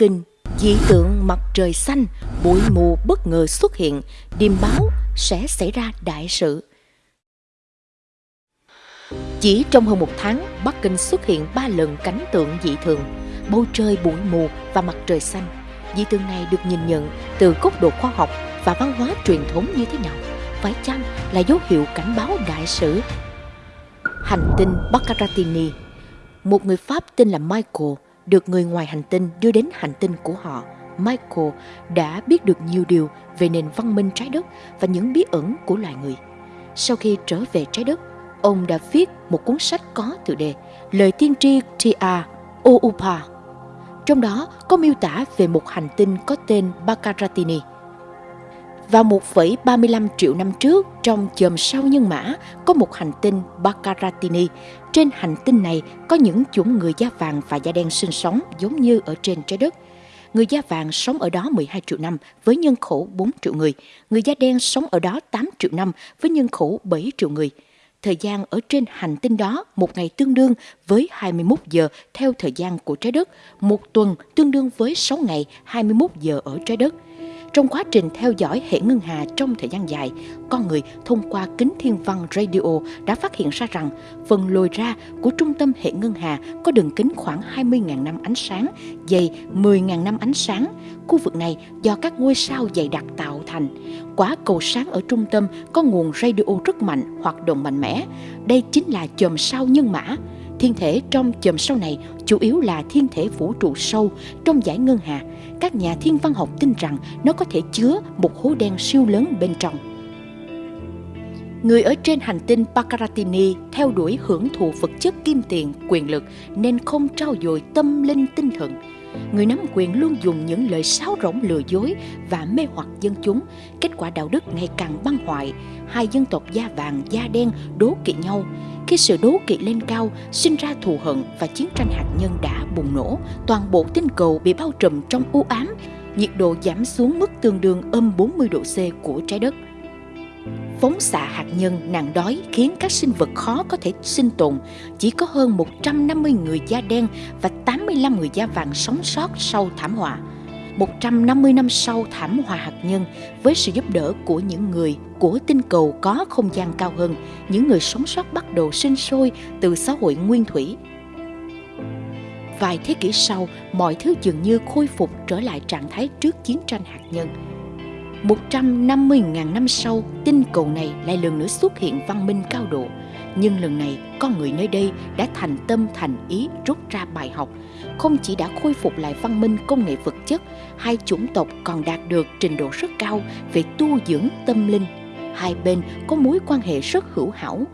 Kinh, dị tượng mặt trời xanh, bụi mù bất ngờ xuất hiện, điềm báo sẽ xảy ra đại sự. Chỉ trong hơn một tháng, Bắc Kinh xuất hiện ba lần cảnh tượng dị thường, bầu trời bụi mù và mặt trời xanh. Dị tượng này được nhìn nhận từ góc độ khoa học và văn hóa truyền thống như thế nào? Phải chăng là dấu hiệu cảnh báo đại sự? Hành tinh Baccaratini Một người Pháp tên là Michael được người ngoài hành tinh đưa đến hành tinh của họ. Michael đã biết được nhiều điều về nền văn minh trái đất và những bí ẩn của loài người. Sau khi trở về trái đất, ông đã viết một cuốn sách có tựa đề Lời tiên tri Tia Oupa. Trong đó có miêu tả về một hành tinh có tên Bacaratini. Vào 1,35 triệu năm trước, trong chòm sao nhân mã, có một hành tinh Bacaratini Trên hành tinh này có những chủng người da vàng và da đen sinh sống giống như ở trên trái đất. Người da vàng sống ở đó 12 triệu năm với nhân khẩu 4 triệu người. Người da đen sống ở đó 8 triệu năm với nhân khẩu 7 triệu người. Thời gian ở trên hành tinh đó một ngày tương đương với 21 giờ theo thời gian của trái đất, một tuần tương đương với 6 ngày 21 giờ ở trái đất. Trong quá trình theo dõi hệ ngân hà trong thời gian dài, con người thông qua kính thiên văn radio đã phát hiện ra rằng phần lồi ra của trung tâm hệ ngân hà có đường kính khoảng 20.000 năm ánh sáng, dày 10.000 năm ánh sáng. Khu vực này do các ngôi sao dày đặc tạo thành. Quả cầu sáng ở trung tâm có nguồn radio rất mạnh, hoạt động mạnh mẽ. Đây chính là chòm sao nhân mã. Thiên thể trong chòm sao này chủ yếu là thiên thể vũ trụ sâu trong giải ngân hà. Các nhà thiên văn học tin rằng nó có thể chứa một hố đen siêu lớn bên trong. Người ở trên hành tinh Pakaratini theo đuổi hưởng thụ vật chất kim tiền, quyền lực nên không trao dồi tâm linh tinh thần. Người nắm quyền luôn dùng những lời sáo rỗng lừa dối và mê hoặc dân chúng. Kết quả đạo đức ngày càng băng hoại. Hai dân tộc da vàng, da đen đố kỵ nhau. Khi sự đố kỵ lên cao, sinh ra thù hận và chiến tranh hạt nhân đã bùng nổ. Toàn bộ tinh cầu bị bao trùm trong u ám. Nhiệt độ giảm xuống mức tương đương âm 40 độ C của trái đất. Phóng xạ hạt nhân nạn đói khiến các sinh vật khó có thể sinh tồn. Chỉ có hơn 150 người da đen và 85 người da vàng sống sót sau thảm họa. 150 năm sau thảm họa hạt nhân, với sự giúp đỡ của những người của tinh cầu có không gian cao hơn, những người sống sót bắt đầu sinh sôi từ xã hội nguyên thủy. Vài thế kỷ sau, mọi thứ dường như khôi phục trở lại trạng thái trước chiến tranh hạt nhân 150.000 năm sau, tinh cầu này lại lần nữa xuất hiện văn minh cao độ. Nhưng lần này, con người nơi đây đã thành tâm thành ý rút ra bài học. Không chỉ đã khôi phục lại văn minh công nghệ vật chất, hai chủng tộc còn đạt được trình độ rất cao về tu dưỡng tâm linh. Hai bên có mối quan hệ rất hữu hảo.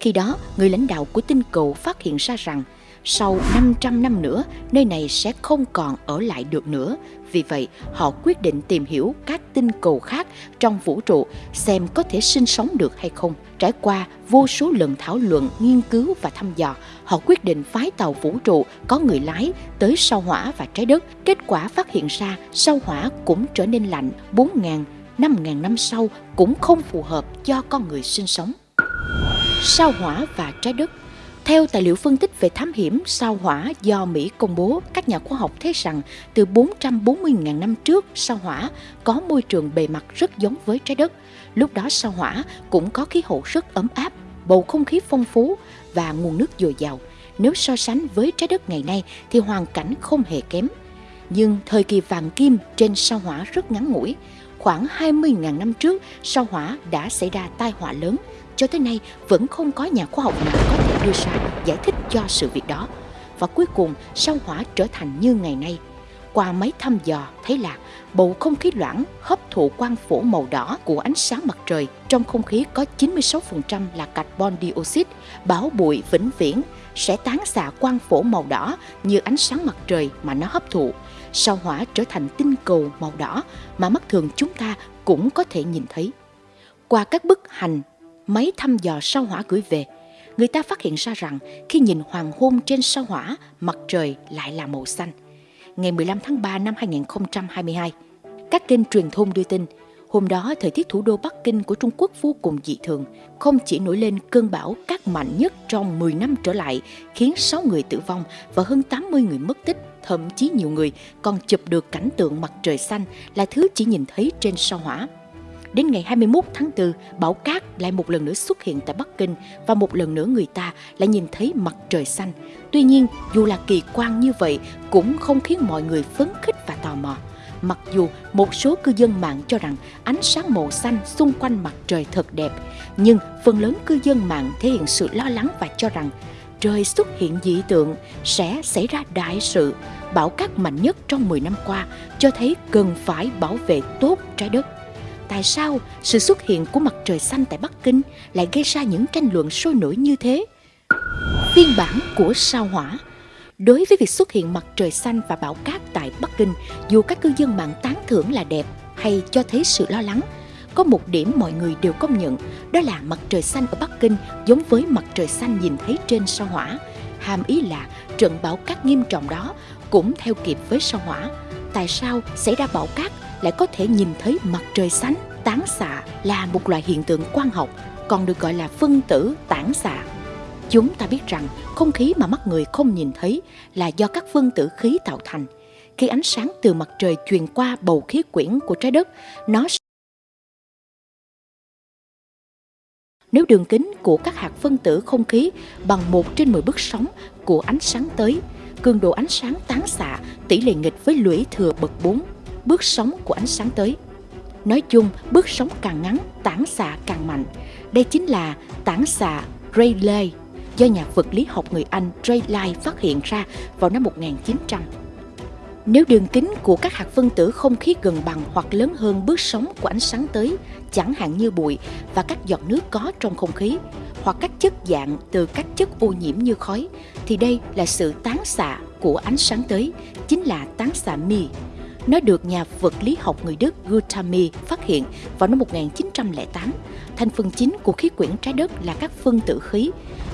Khi đó, người lãnh đạo của tinh cầu phát hiện ra rằng sau 500 năm nữa, nơi này sẽ không còn ở lại được nữa. Vì vậy, họ quyết định tìm hiểu các tinh cầu khác trong vũ trụ xem có thể sinh sống được hay không. Trải qua vô số lần thảo luận, nghiên cứu và thăm dò, họ quyết định phái tàu vũ trụ có người lái tới sao hỏa và trái đất. Kết quả phát hiện ra sao hỏa cũng trở nên lạnh 4.000, 5.000 năm sau cũng không phù hợp cho con người sinh sống. Sao hỏa và trái đất theo tài liệu phân tích về thám hiểm sao hỏa do Mỹ công bố, các nhà khoa học thấy rằng từ 440.000 năm trước sao hỏa có môi trường bề mặt rất giống với trái đất. Lúc đó sao hỏa cũng có khí hậu rất ấm áp, bầu không khí phong phú và nguồn nước dồi dào. Nếu so sánh với trái đất ngày nay thì hoàn cảnh không hề kém. Nhưng thời kỳ vàng kim trên sao hỏa rất ngắn ngủi. Khoảng 20.000 năm trước, sao hỏa đã xảy ra tai họa lớn. Cho tới nay, vẫn không có nhà khoa học nào có thể đưa ra giải thích cho sự việc đó. Và cuối cùng, sao hỏa trở thành như ngày nay. Qua máy thăm dò thấy là bầu không khí loãng hấp thụ quang phổ màu đỏ của ánh sáng mặt trời. Trong không khí có 96% là carbon dioxide, báo bụi vĩnh viễn sẽ tán xạ quang phổ màu đỏ như ánh sáng mặt trời mà nó hấp thụ. Sao hỏa trở thành tinh cầu màu đỏ mà mắt thường chúng ta cũng có thể nhìn thấy. Qua các bức hành, máy thăm dò sao hỏa gửi về, người ta phát hiện ra rằng khi nhìn hoàng hôn trên sao hỏa, mặt trời lại là màu xanh. Ngày 15 tháng 3 năm 2022, các kênh truyền thông đưa tin Hôm đó, thời tiết thủ đô Bắc Kinh của Trung Quốc vô cùng dị thường, không chỉ nổi lên cơn bão cát mạnh nhất trong 10 năm trở lại, khiến 6 người tử vong và hơn 80 người mất tích, thậm chí nhiều người còn chụp được cảnh tượng mặt trời xanh là thứ chỉ nhìn thấy trên sao hỏa. Đến ngày 21 tháng 4, bão cát lại một lần nữa xuất hiện tại Bắc Kinh và một lần nữa người ta lại nhìn thấy mặt trời xanh. Tuy nhiên, dù là kỳ quan như vậy cũng không khiến mọi người phấn khích và tò mò. Mặc dù một số cư dân mạng cho rằng ánh sáng màu xanh xung quanh mặt trời thật đẹp, nhưng phần lớn cư dân mạng thể hiện sự lo lắng và cho rằng trời xuất hiện dị tượng sẽ xảy ra đại sự. Bão cát mạnh nhất trong 10 năm qua cho thấy cần phải bảo vệ tốt trái đất tại sao sự xuất hiện của mặt trời xanh tại Bắc Kinh lại gây ra những tranh luận sôi nổi như thế? Phiên bản của sao hỏa Đối với việc xuất hiện mặt trời xanh và bão cát tại Bắc Kinh, dù các cư dân mạng tán thưởng là đẹp hay cho thấy sự lo lắng, có một điểm mọi người đều công nhận, đó là mặt trời xanh ở Bắc Kinh giống với mặt trời xanh nhìn thấy trên sao hỏa. Hàm ý là trận bão cát nghiêm trọng đó cũng theo kịp với sao hỏa. Tại sao xảy ra bão cát lại có thể nhìn thấy mặt trời xanh? Tán xạ là một loại hiện tượng quang học, còn được gọi là phân tử tản xạ. Chúng ta biết rằng không khí mà mắt người không nhìn thấy là do các phân tử khí tạo thành. Khi ánh sáng từ mặt trời truyền qua bầu khí quyển của trái đất, nó Nếu đường kính của các hạt phân tử không khí bằng 1 trên 10 bước sóng của ánh sáng tới, cường độ ánh sáng tán xạ tỷ lệ nghịch với lũy thừa bậc 4 bước sóng của ánh sáng tới. Nói chung, bước sóng càng ngắn, tản xạ càng mạnh. Đây chính là tản xạ Rayleigh do nhà vật lý học người Anh Rayleigh phát hiện ra vào năm 1900. Nếu đường kính của các hạt phân tử không khí gần bằng hoặc lớn hơn bước sóng của ánh sáng tới, chẳng hạn như bụi và các giọt nước có trong không khí, hoặc các chất dạng từ các chất ô nhiễm như khói, thì đây là sự tán xạ của ánh sáng tới, chính là tán xạ mi. Nó được nhà vật lý học người Đức Gutami phát hiện vào năm 1908. Thành phần chính của khí quyển trái đất là các phân tử khí.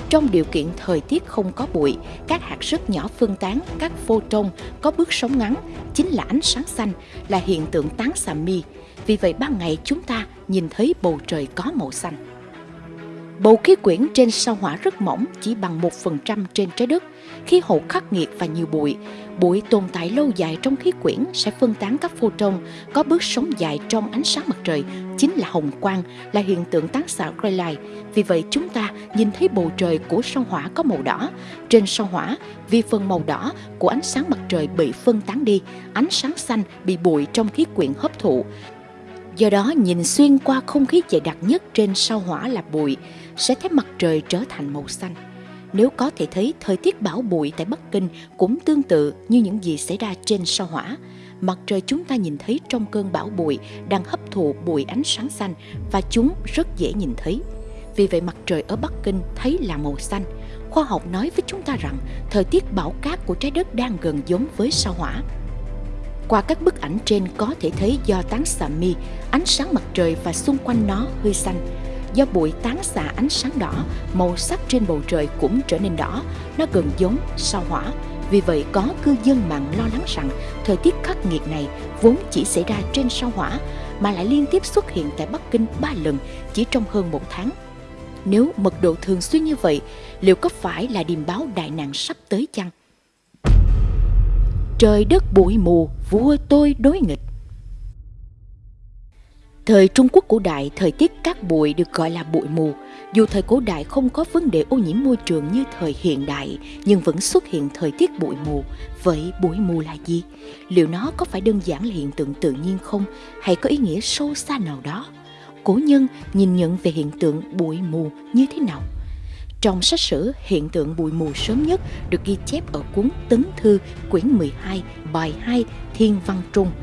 Trong điều kiện thời tiết không có bụi, các hạt rất nhỏ phân tán, các photon có bước sóng ngắn, chính là ánh sáng xanh, là hiện tượng tán xạ mi. Vì vậy ban ngày chúng ta nhìn thấy bầu trời có màu xanh. Bầu khí quyển trên sao hỏa rất mỏng, chỉ bằng 1% trên trái đất. Khí hậu khắc nghiệt và nhiều bụi. Bụi tồn tại lâu dài trong khí quyển sẽ phân tán các photon có bước sóng dài trong ánh sáng mặt trời, chính là hồng quang, là hiện tượng tán xạ Rayleigh. Vì vậy chúng ta nhìn thấy bầu trời của sao hỏa có màu đỏ. Trên sao hỏa, vì phần màu đỏ của ánh sáng mặt trời bị phân tán đi, ánh sáng xanh bị bụi trong khí quyển hấp thụ. Do đó nhìn xuyên qua không khí dày đặc nhất trên sao hỏa là bụi, sẽ thấy mặt trời trở thành màu xanh. Nếu có thể thấy thời tiết bão bụi tại Bắc Kinh cũng tương tự như những gì xảy ra trên sao hỏa. Mặt trời chúng ta nhìn thấy trong cơn bão bụi đang hấp thụ bụi ánh sáng xanh và chúng rất dễ nhìn thấy. Vì vậy mặt trời ở Bắc Kinh thấy là màu xanh. Khoa học nói với chúng ta rằng thời tiết bão cát của trái đất đang gần giống với sao hỏa. Qua các bức ảnh trên có thể thấy do tán xạ mi, ánh sáng mặt trời và xung quanh nó hơi xanh Do bụi tán xạ ánh sáng đỏ, màu sắc trên bầu trời cũng trở nên đỏ, nó gần giống sao hỏa. Vì vậy có cư dân mạng lo lắng rằng thời tiết khắc nghiệt này vốn chỉ xảy ra trên sao hỏa mà lại liên tiếp xuất hiện tại Bắc Kinh ba lần chỉ trong hơn một tháng. Nếu mật độ thường xuyên như vậy, liệu có phải là điềm báo đại nạn sắp tới chăng? Trời đất bụi mù, vua tôi đối nghịch. Thời Trung Quốc cổ đại, thời tiết cát bụi được gọi là bụi mù. Dù thời cổ đại không có vấn đề ô nhiễm môi trường như thời hiện đại, nhưng vẫn xuất hiện thời tiết bụi mù. Vậy bụi mù là gì? Liệu nó có phải đơn giản là hiện tượng tự nhiên không? Hay có ý nghĩa sâu xa nào đó? Cổ nhân nhìn nhận về hiện tượng bụi mù như thế nào? Trong sách sử, hiện tượng bụi mù sớm nhất được ghi chép ở cuốn Tấn Thư, quyển 12, bài 2, Thiên Văn Trung –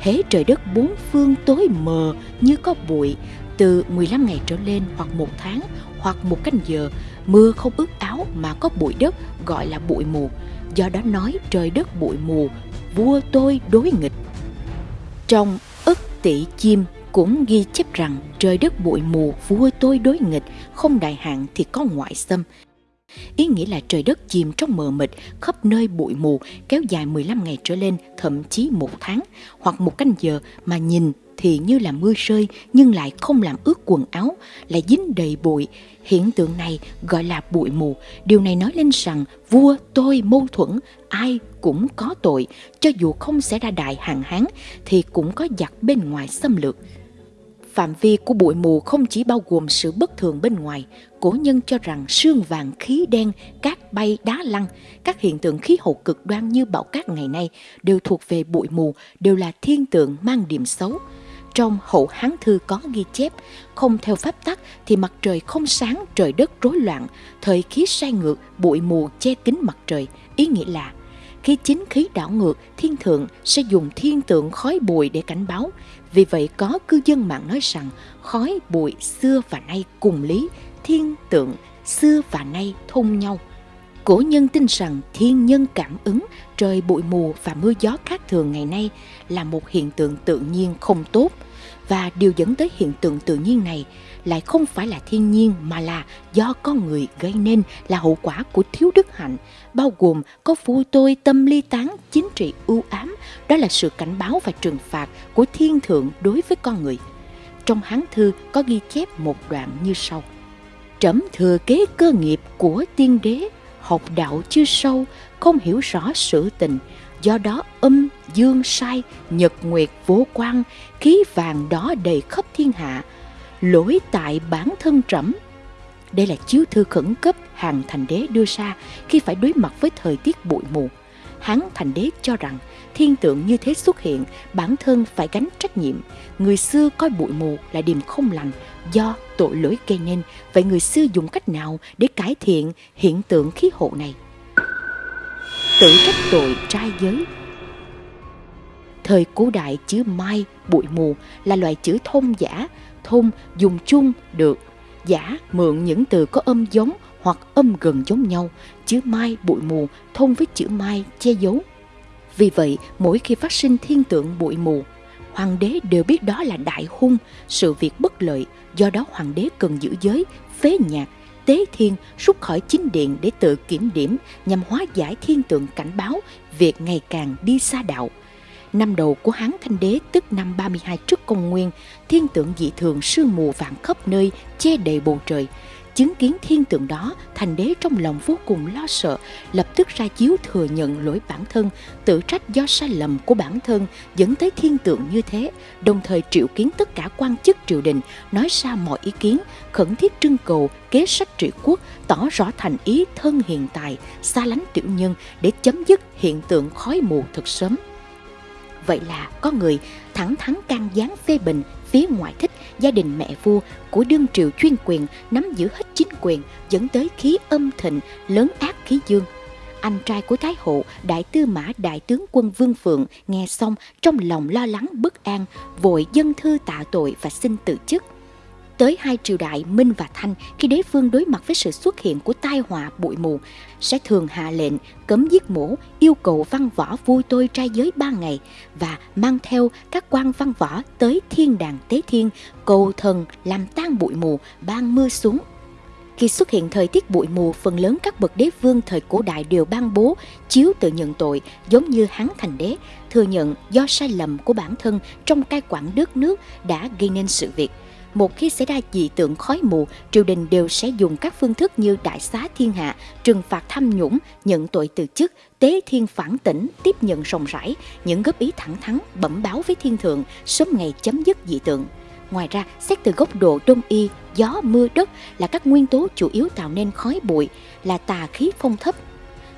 Hế trời đất bốn phương tối mờ như có bụi. Từ 15 ngày trở lên hoặc một tháng hoặc một canh giờ mưa không ướt áo mà có bụi đất gọi là bụi mù. Do đó nói trời đất bụi mù vua tôi đối nghịch. Trong ức tỷ chim cũng ghi chép rằng trời đất bụi mù vua tôi đối nghịch không đại hạn thì có ngoại xâm. Ý nghĩa là trời đất chìm trong mờ mịt, khắp nơi bụi mù, kéo dài 15 ngày trở lên, thậm chí một tháng, hoặc một canh giờ mà nhìn thì như là mưa rơi nhưng lại không làm ướt quần áo, lại dính đầy bụi. Hiện tượng này gọi là bụi mù. Điều này nói lên rằng vua tôi mâu thuẫn, ai cũng có tội. Cho dù không xảy ra đại hàng hán thì cũng có giặc bên ngoài xâm lược. Phạm vi của bụi mù không chỉ bao gồm sự bất thường bên ngoài, cổ nhân cho rằng sương vàng, khí đen, cát bay, đá lăn, các hiện tượng khí hậu cực đoan như bão cát ngày nay đều thuộc về bụi mù, đều là thiên tượng mang điểm xấu. Trong hậu Hán Thư có ghi chép, không theo pháp tắc thì mặt trời không sáng, trời đất rối loạn, thời khí sai ngược, bụi mù che kín mặt trời. Ý nghĩa là khi chính khí đảo ngược, thiên thượng sẽ dùng thiên tượng khói bụi để cảnh báo. Vì vậy có cư dân mạng nói rằng khói bụi xưa và nay cùng lý, thiên tượng xưa và nay thông nhau. Cổ nhân tin rằng thiên nhân cảm ứng, trời bụi mù và mưa gió khác thường ngày nay là một hiện tượng tự nhiên không tốt và điều dẫn tới hiện tượng tự nhiên này lại không phải là thiên nhiên mà là do con người gây nên là hậu quả của thiếu đức hạnh, bao gồm có phu tôi tâm ly tán, chính trị ưu ám, đó là sự cảnh báo và trừng phạt của thiên thượng đối với con người. Trong Hán Thư có ghi chép một đoạn như sau. Trẫm thừa kế cơ nghiệp của tiên đế, học đạo chưa sâu, không hiểu rõ sự tình, do đó âm, dương, sai, nhật nguyệt, vô quan, khí vàng đó đầy khắp thiên hạ, lỗi tại bản thân trẫm. Đây là chiếu thư khẩn cấp hàng thành đế đưa ra khi phải đối mặt với thời tiết bụi mù. Hán thành đế cho rằng thiên tượng như thế xuất hiện, bản thân phải gánh trách nhiệm. Người xưa coi bụi mù là điểm không lành, do tội lỗi gây nên. Vậy người xưa dùng cách nào để cải thiện hiện tượng khí hậu này? Tự trách tội trai giới. Thời cổ đại chữ mai, bụi mù là loại chữ thông giả, thông dùng chung được, giả mượn những từ có âm giống hoặc âm gần giống nhau, chữ mai, bụi mù thông với chữ mai che giấu. Vì vậy, mỗi khi phát sinh thiên tượng bụi mù, hoàng đế đều biết đó là đại hung, sự việc bất lợi, do đó hoàng đế cần giữ giới, phế nhạc tế thiên rút khỏi chính điện để tự kiểm điểm nhằm hóa giải thiên tượng cảnh báo việc ngày càng đi xa đạo. Năm đầu của Hán Thanh Đế tức năm 32 trước công nguyên, thiên tượng dị thường sương mù vạn khắp nơi che đầy bầu trời, Chứng kiến thiên tượng đó, thành đế trong lòng vô cùng lo sợ, lập tức ra chiếu thừa nhận lỗi bản thân, tự trách do sai lầm của bản thân dẫn tới thiên tượng như thế, đồng thời triệu kiến tất cả quan chức triều đình, nói ra mọi ý kiến, khẩn thiết trưng cầu kế sách trị quốc, tỏ rõ thành ý thân hiện tài, xa lánh tiểu nhân để chấm dứt hiện tượng khói mù thật sớm. Vậy là có người thẳng thắn can gián phê bình phía ngoại thích gia đình mẹ vua của đương triều chuyên quyền nắm giữ hết chính quyền, dẫn tới khí âm thịnh, lớn ác khí dương. Anh trai của thái hậu, đại tư mã, đại tướng quân vương phượng nghe xong trong lòng lo lắng bất an, vội dân thư tạ tội và xin từ chức tới hai triều đại Minh và Thanh khi đế vương đối mặt với sự xuất hiện của tai họa bụi mù. Sẽ thường hạ lệnh cấm giết mổ yêu cầu văn võ vui tôi trai giới ba ngày và mang theo các quan văn võ tới thiên đàng tế thiên cầu thần làm tan bụi mù ban mưa xuống. Khi xuất hiện thời tiết bụi mù, phần lớn các bậc đế vương thời cổ đại đều ban bố chiếu tự nhận tội, giống như Hán Thành Đế, thừa nhận do sai lầm của bản thân trong cai quản đất nước đã gây nên sự việc một khi xảy ra dị tượng khói mù, triều đình đều sẽ dùng các phương thức như đại xá thiên hạ, trừng phạt tham nhũng, nhận tội từ chức, tế thiên phản tỉnh, tiếp nhận rộng rãi, những góp ý thẳng thắn, bẩm báo với thiên thượng, sớm ngày chấm dứt dị tượng. Ngoài ra, xét từ góc độ đông y, gió, mưa, đất là các nguyên tố chủ yếu tạo nên khói bụi, là tà khí phong thấp.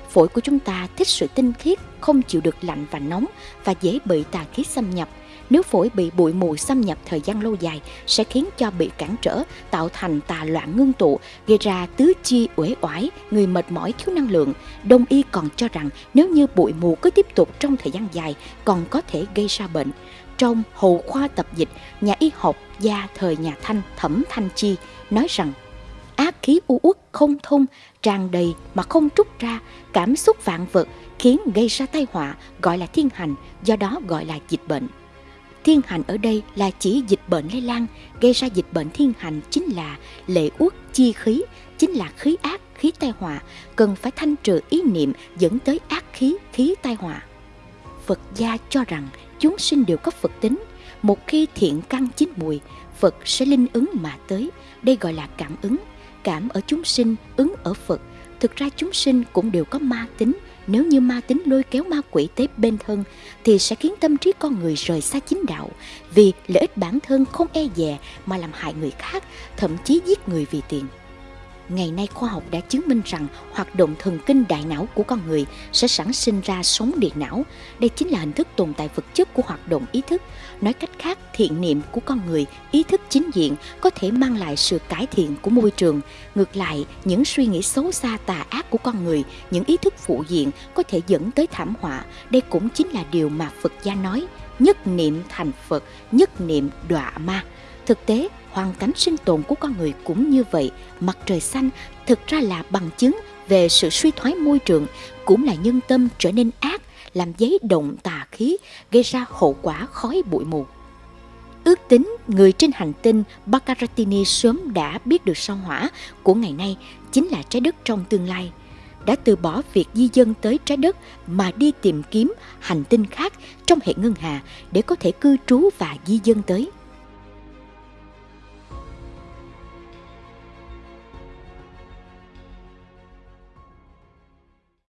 Phổi của chúng ta thích sự tinh khiết, không chịu được lạnh và nóng và dễ bị tà khí xâm nhập nếu phổi bị bụi mù xâm nhập thời gian lâu dài sẽ khiến cho bị cản trở, tạo thành tà loạn ngưng tụ, gây ra tứ chi uể oải, người mệt mỏi thiếu năng lượng. Đông y còn cho rằng nếu như bụi mù cứ tiếp tục trong thời gian dài còn có thể gây ra bệnh. Trong Hầu khoa tập dịch, nhà y học gia thời nhà Thanh Thẩm Thanh Chi nói rằng ác khí u uất không thông, tràn đầy mà không trút ra, cảm xúc vạn vật khiến gây ra tai họa gọi là thiên hành, do đó gọi là dịch bệnh. Thiên hành ở đây là chỉ dịch bệnh lây lan, gây ra dịch bệnh thiên hành chính là lệ uất chi khí, chính là khí ác khí tai họa, cần phải thanh trừ ý niệm dẫn tới ác khí, khí tai họa. Phật gia cho rằng chúng sinh đều có Phật tính. Một khi thiện căn chín mùi, Phật sẽ linh ứng mà tới. Đây gọi là cảm ứng. Cảm ở chúng sinh, ứng ở Phật. Thực ra chúng sinh cũng đều có ma tính. Nếu như ma tính lôi kéo ma quỷ tới bên thân thì sẽ khiến tâm trí con người rời xa chính đạo. Vì lợi ích bản thân không e dè mà làm hại người khác, thậm chí giết người vì tiền. Ngày nay khoa học đã chứng minh rằng hoạt động thần kinh đại não của con người sẽ sản sinh ra sóng điện não. Đây chính là hình thức tồn tại vật chất của hoạt động ý thức. Nói cách khác, thiện niệm của con người, ý thức chính diện có thể mang lại sự cải thiện của môi trường. Ngược lại, những suy nghĩ xấu xa tà ác của con người, những ý thức phụ diện có thể dẫn tới thảm họa. Đây cũng chính là điều mà Phật gia nói, nhất niệm thành Phật, nhất niệm đọa ma. Thực tế, hoàn cảnh sinh tồn của con người cũng như vậy. Mặt trời xanh thực ra là bằng chứng về sự suy thoái môi trường, cũng là nhân tâm trở nên ác, làm giấy động tà khí, gây ra hậu quả khói bụi mù. Ước tính người trên hành tinh Baccaratini sớm đã biết được sao hỏa của ngày nay chính là trái đất trong tương lai đã từ bỏ việc di dân tới trái đất mà đi tìm kiếm hành tinh khác trong hệ ngân hà để có thể cư trú và di dân tới.